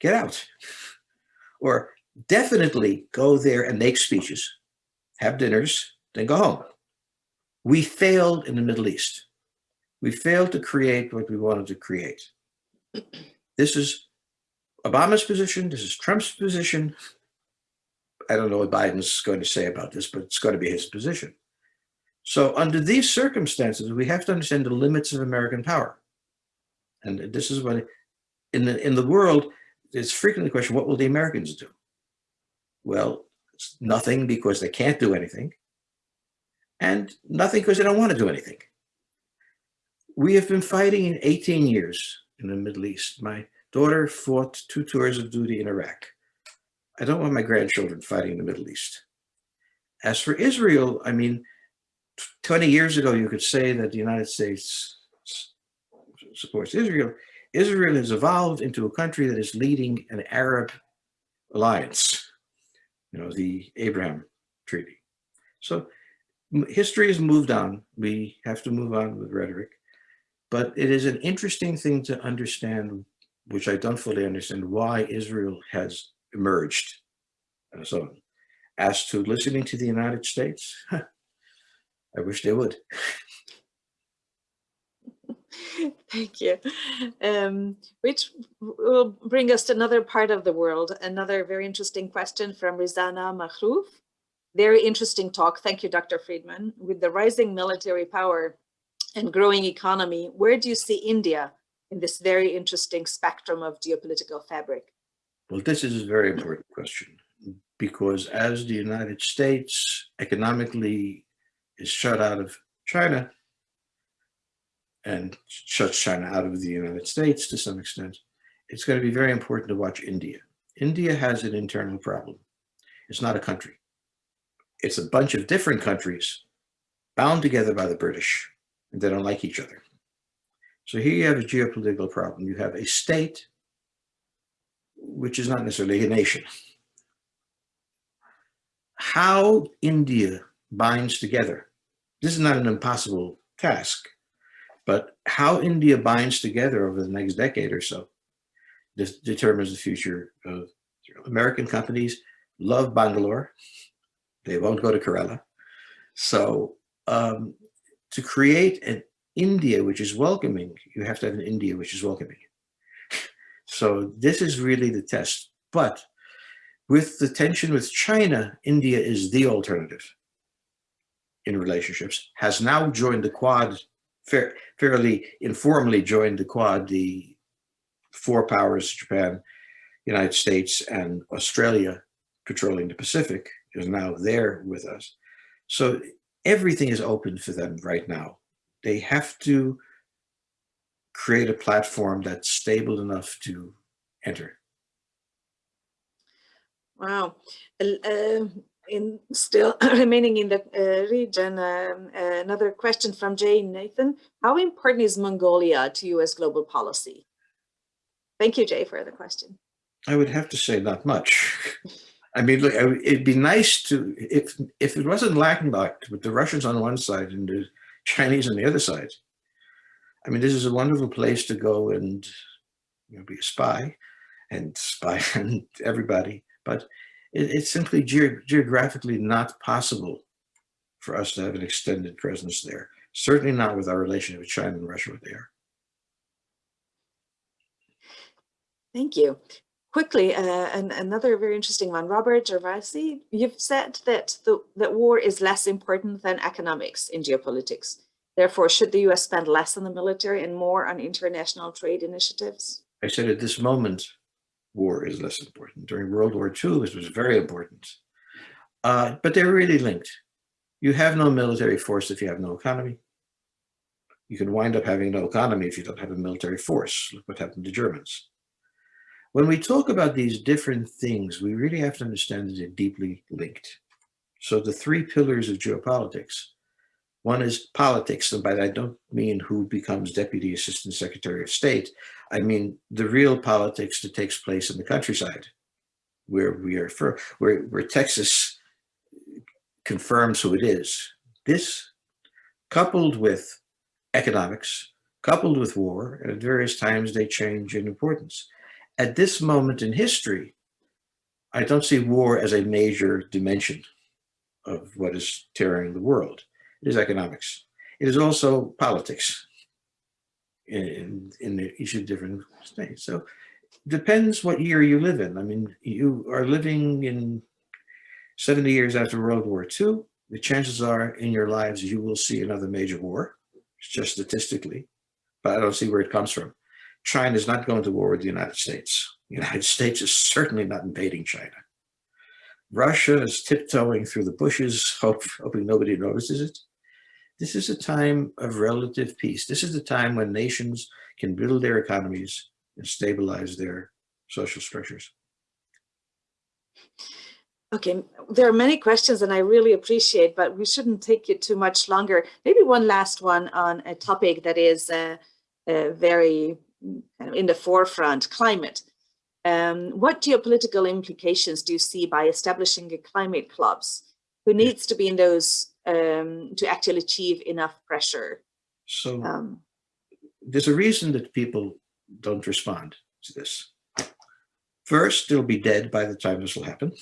Speaker 3: Get out. Or definitely go there and make speeches have dinners, then go home. We failed in the Middle East. We failed to create what we wanted to create. This is Obama's position. This is Trump's position. I don't know what Biden's going to say about this, but it's going to be his position. So under these circumstances, we have to understand the limits of American power. And this is what, in the, in the world, it's frequently the question, what will the Americans do? Well, nothing because they can't do anything, and nothing because they don't want to do anything. We have been fighting in 18 years in the Middle East. My daughter fought two tours of duty in Iraq. I don't want my grandchildren fighting in the Middle East. As for Israel, I mean, 20 years ago, you could say that the United States supports Israel. Israel has evolved into a country that is leading an Arab alliance you know, the Abraham Treaty. So history has moved on. We have to move on with rhetoric. But it is an interesting thing to understand, which I don't fully understand, why Israel has emerged. And so on. As to listening to the United States, I wish they would.
Speaker 2: Thank you. Um, which will bring us to another part of the world. Another very interesting question from Rizana Mahrouf. Very interesting talk. Thank you, Dr. Friedman. With the rising military power and growing economy, where do you see India in this very interesting spectrum of geopolitical fabric?
Speaker 3: Well, this is a very important question because as the United States economically is shut out of China, and shuts China out of the United States to some extent, it's going to be very important to watch India. India has an internal problem. It's not a country. It's a bunch of different countries bound together by the British, and they don't like each other. So here you have a geopolitical problem. You have a state, which is not necessarily a nation. How India binds together, this is not an impossible task but how India binds together over the next decade or so determines the future of American companies love Bangalore. They won't go to Kerala. So um, to create an India which is welcoming, you have to have an India which is welcoming. so this is really the test. But with the tension with China, India is the alternative in relationships, has now joined the Quad fair, fairly informally joined the Quad, the four powers, Japan, United States, and Australia patrolling the Pacific is now there with us. So everything is open for them right now. They have to create a platform that's stable enough to enter.
Speaker 2: Wow. Uh, in still remaining in the uh, region, um, another question from Jane Nathan. How important is Mongolia to US global policy? Thank you, Jay, for the question.
Speaker 3: I would have to say not much. I mean, look, it'd be nice to, if, if it wasn't landlocked with the Russians on one side and the Chinese on the other side. I mean, this is a wonderful place to go and, you know, be a spy and spy on everybody, but it, it's simply geo- geographically not possible for us to have an extended presence there. Certainly not with our relationship with China and Russia what they are.
Speaker 2: Thank you. Quickly, uh, and another very interesting one. Robert Gervasi, you've said that the, that war is less important than economics in geopolitics. Therefore, should the US spend less on the military and more on international trade initiatives?
Speaker 3: I said at this moment, war is less important. During World War II, it was very important. Uh, but they're really linked. You have no military force if you have no economy. You can wind up having no economy if you don't have a military force. Look what happened to Germans. When we talk about these different things, we really have to understand that they're deeply linked. So the three pillars of geopolitics, one is politics, and by that I don't mean who becomes Deputy Assistant Secretary of State. I mean the real politics that takes place in the countryside, where we are for, where, where Texas confirms who it is. This, coupled with economics, coupled with war, and at various times they change in importance. At this moment in history, I don't see war as a major dimension of what is tearing the world. It is economics. It is also politics in, in each of the different states. So depends what year you live in. I mean, you are living in 70 years after World War II. The chances are in your lives you will see another major war, just statistically, but I don't see where it comes from. China is not going to war with the United States. The United States is certainly not invading China. Russia is tiptoeing through the bushes, hope, hoping nobody notices it. This is a time of relative peace. This is the time when nations can build their economies and stabilize their social structures.
Speaker 2: Okay, there are many questions and I really appreciate, but we shouldn't take you too much longer. Maybe one last one on a topic that is uh, uh, very kind of in the forefront, climate. Um, what geopolitical implications do you see by establishing a climate clubs? Who needs to be in those um, to actually achieve enough pressure?
Speaker 3: So
Speaker 2: Um,
Speaker 3: there's a reason that people don't respond to this. First, they'll be dead by the time this will happen.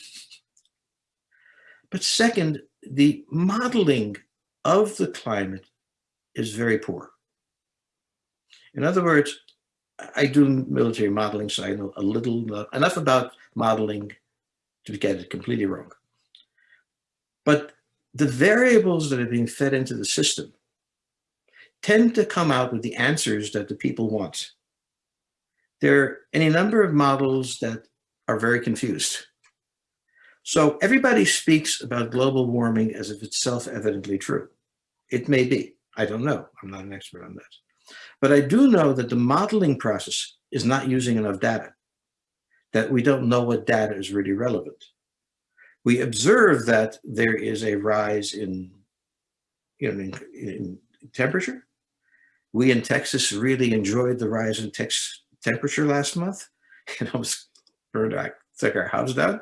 Speaker 3: But second, the modeling of the climate is very poor. In other words, I do military modeling, so I know a little, enough about modeling to get it completely wrong. But the variables that are being fed into the system tend to come out with the answers that the people want. There are any number of models that are very confused. So everybody speaks about global warming as if it's self-evidently true. It may be, I don't know, I'm not an expert on that. But I do know that the modeling process is not using enough data, that we don't know what data is really relevant. We observe that there is a rise in, you know, in, in temperature. We in Texas really enjoyed the rise in tex temperature last month. It almost burned our, took our house down.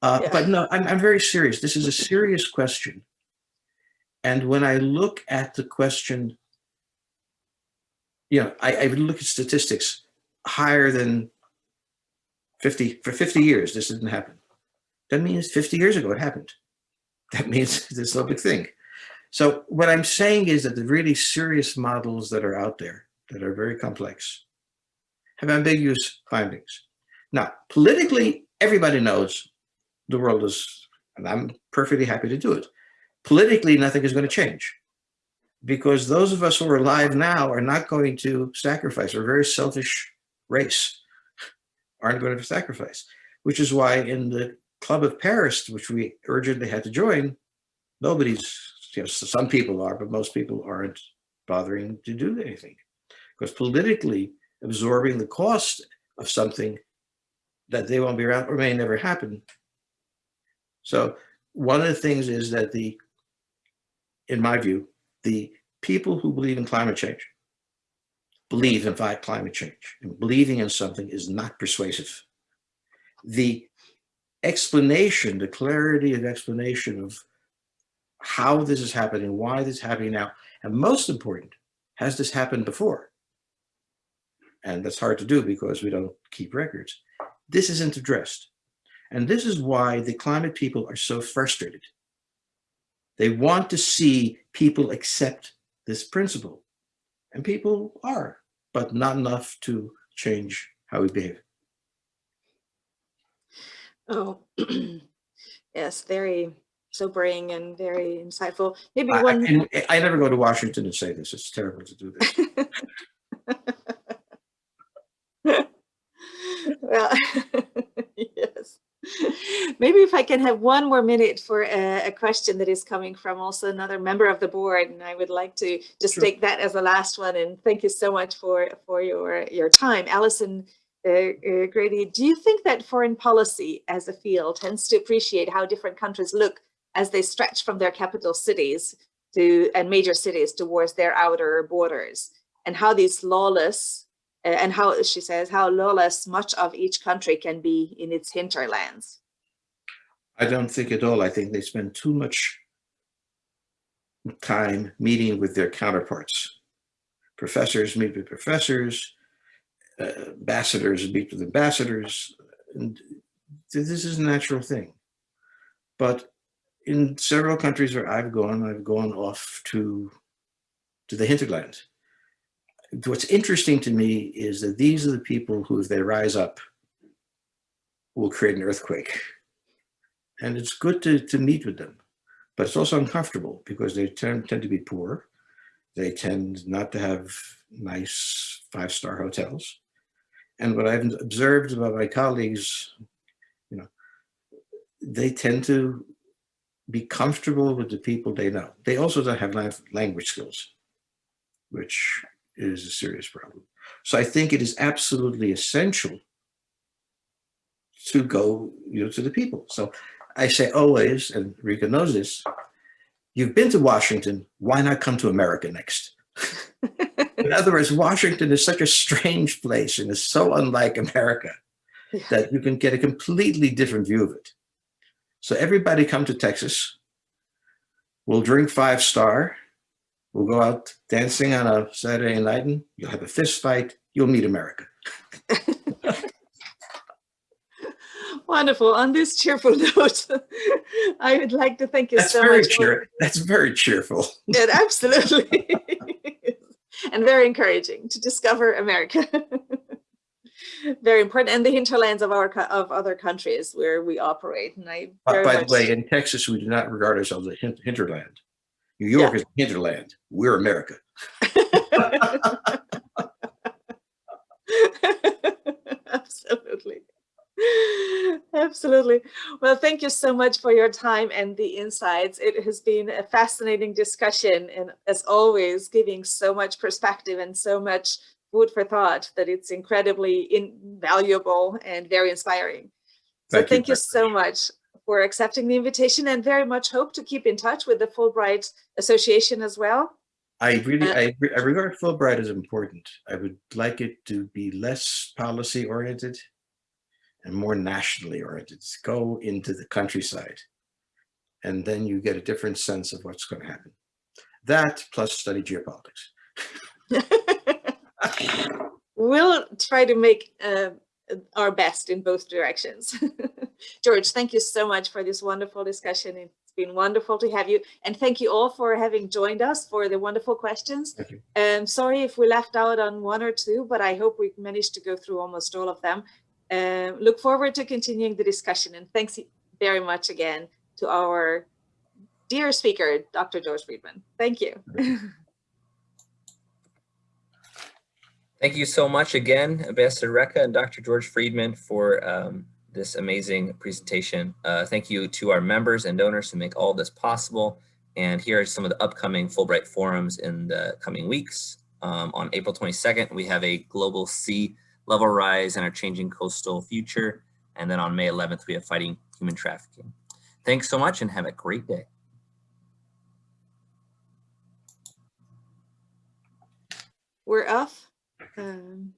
Speaker 3: Uh,
Speaker 2: Yeah.
Speaker 3: But no, I'm, I'm very serious. This is a serious question. And when I look at the question, you know, I, I would look at statistics higher than 50, for 50 years, this didn't happen. That means 50 years ago it happened. That means there's no big thing. So what I'm saying is that the really serious models that are out there that are very complex have ambiguous findings. Now, politically, everybody knows the world is, and I'm perfectly happy to do it. Politically, nothing is going to change because those of us who are alive now are not going to sacrifice. We're a very selfish race, aren't going to sacrifice, which is why in the Club of Paris, which we urgently had to join, nobody's, you know, some people are, but most people aren't bothering to do anything. because politically absorbing the cost of something that they won't be around or may never happen. So one of the things is that the, in my view, the people who believe in climate change believe in climate change and believing in something is not persuasive. The explanation, the clarity of explanation of how this is happening, why this is happening now, and most important, has this happened before? And that's hard to do because we don't keep records. This isn't addressed. And this is why the climate people are so frustrated. They want to see people accept this principle. And people are, but not enough to change how we behave.
Speaker 2: Oh, yes, very sobering and very insightful. Maybe
Speaker 3: I,
Speaker 2: one.
Speaker 3: and I never go to Washington and say this. It's terrible to do this.
Speaker 2: well, yes. Maybe if I can have one more minute for a, a, question that is coming from also another member of the board, and I would like to just
Speaker 3: Sure.
Speaker 2: take that as the last one. And thank you so much for for your your time, Alison. Uh, Grady, do you think that foreign policy as a field tends to appreciate how different countries look as they stretch from their capital cities to and major cities towards their outer borders, and how these lawless uh, and how she says how lawless much of each country can be in its hinterlands.
Speaker 3: I don't think at all. I think they spend too much time meeting with their counterparts. Professors meet with professors, ambassadors meet with ambassadors. And this is a natural thing. But in several countries where I've gone, I've gone off to, to the hinterland. What's interesting to me is that these are the people who, if they rise up, will create an earthquake and it's good to, to meet with them, but it's also uncomfortable because they tend, tend to be poor. They tend not to have nice five-star hotels. And what I've observed about my colleagues, you know, they tend to be comfortable with the people they know. They also don't have language skills, which is a serious problem. So I think it is absolutely essential to go you know, to the people. So I say always, and Réka knows this, you've been to Washington, why not come to America next? In other words, Washington is such a strange place and is so unlike America
Speaker 2: Yeah.
Speaker 3: that you can get a completely different view of it. So everybody come to Texas. We'll drink five star. We'll go out dancing on a Saturday night and you'll have a fist fight. You'll meet America.
Speaker 2: Wonderful. On this cheerful note, I would like to thank you
Speaker 3: That's
Speaker 2: so
Speaker 3: very
Speaker 2: much.
Speaker 3: cheer. That's very cheerful.
Speaker 2: It absolutely. and very encouraging to discover America. very important, and the hinterlands of our of other countries where we operate. And I
Speaker 3: By
Speaker 2: very
Speaker 3: by
Speaker 2: much
Speaker 3: the way, in Texas, we do not regard ourselves as a hinterland. New York is a hinterland. We're America.
Speaker 2: Absolutely. Absolutely. Well, thank you so much for your time and the insights. It has been a fascinating discussion and as always, giving so much perspective and so much food for thought that it's incredibly invaluable and very inspiring. So
Speaker 3: Thank you
Speaker 2: thank you
Speaker 3: very
Speaker 2: so much for accepting the invitation and very much hope to keep in touch with the Fulbright Association as well.
Speaker 3: I really, I, I regard Fulbright as important. I would like it to be less policy oriented and more nationally oriented. Go into the countryside and then you get a different sense of what's going to happen. That plus study geopolitics.
Speaker 2: we'll try to make uh, our best in both directions. George, thank you so much for this wonderful discussion. It's been wonderful to have you. And thank you all for having joined us for the wonderful questions.
Speaker 3: Thank you.
Speaker 2: Um, sorry if we left out on one or two, but I hope we managed to go through almost all of them. Um, look forward to continuing the discussion and thanks very much again to our dear speaker, Dr. George Friedman. Thank you.
Speaker 1: Thank you so much again, Ambassador Réka and Dr. George Friedman for um, this amazing presentation. Uh, thank you to our members and donors who make all this possible. And here are some of the upcoming Fulbright forums in the coming weeks. Um, on April 22nd, we have a global sea level rise and our changing coastal future. And then on May 11th, we have fighting human trafficking. Thanks so much and have a great day.
Speaker 2: We're off. Um,